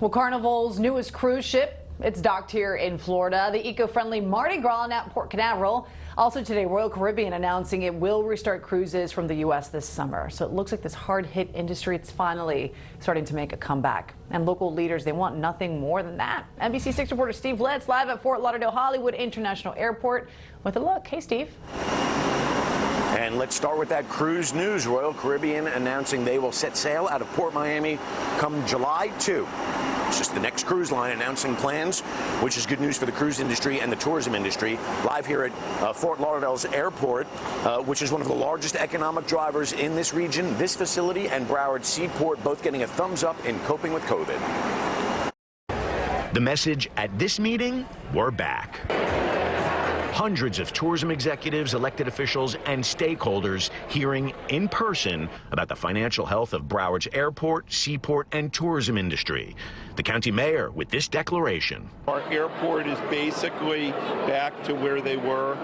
Well, Carnival's newest cruise ship, it's docked here in Florida. The eco-friendly Mardi Gras at Port Canaveral. Also today, Royal Caribbean announcing it will restart cruises from the U.S. this summer. So it looks like this hard-hit industry, it's finally starting to make a comeback. And local leaders, they want nothing more than that. NBC6 reporter Steve Litz live at Fort Lauderdale Hollywood International Airport with a look. Hey, Steve. And let's start with that cruise news. Royal Caribbean announcing they will set sail out of Port Miami come July 2. It's just the next cruise line announcing plans, which is good news for the cruise industry and the tourism industry. Live here at uh, Fort Lauderdale's airport, uh, which is one of the largest economic drivers in this region. This facility and Broward Seaport both getting a thumbs up in coping with COVID. The message at this meeting, we're back. Hundreds of tourism executives, elected officials, and stakeholders hearing in person about the financial health of Broward's airport, seaport, and tourism industry. The county mayor with this declaration. Our airport is basically back to where they were.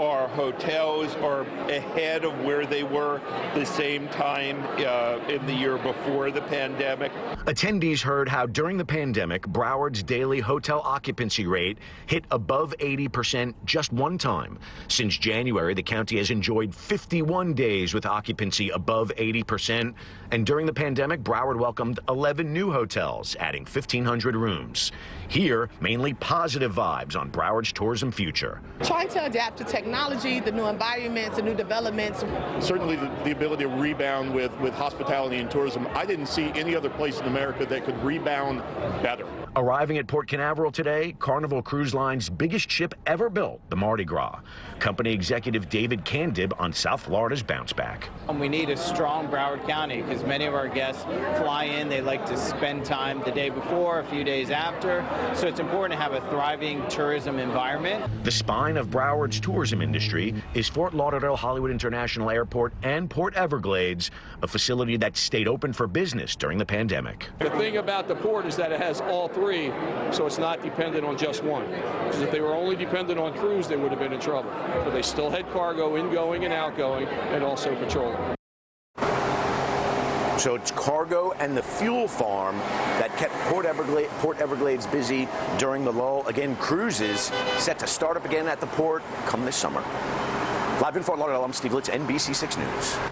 Our hotels are ahead of where they were the same time uh, in the year before the pandemic. Attendees heard how during the pandemic, Broward's daily hotel occupancy rate hit above 80% just one time. Since January, the county has enjoyed 51 days with occupancy above 80%. And during the pandemic, Broward welcomed 11 new hotels, adding 1,500 rooms. Here, mainly positive vibes on Broward's tourism future. Trying to adapt to technology, the new environments, the new developments. Certainly the, the ability to rebound with, with hospitality and tourism. I didn't see any other place in America that could rebound better. Arriving at Port Canaveral today, Carnival Cruise Line's biggest ship ever built, the Mardi Gras. Company executive David Candib on South Florida's bounce back. We need a strong Broward County because many of our guests fly in, they like to spend time the day before, a few days after. So it's important to have a thriving tourism environment. The spine of Broward's tourism industry is Fort Lauderdale Hollywood International Airport and Port Everglades, a facility that stayed open for business during the pandemic. The thing about the port is that it has all three, so it's not dependent on just one. Because if they were only dependent on cruise, they would have been in trouble. But they still had cargo ingoing and outgoing and also petroleum. So it's cargo and the fuel farm that kept Port Everglades, Port Everglades busy during the lull. Again, cruises set to start up again at the port come this summer. Live in Fort Lauderdale, I'm Steve Litz, NBC6 News.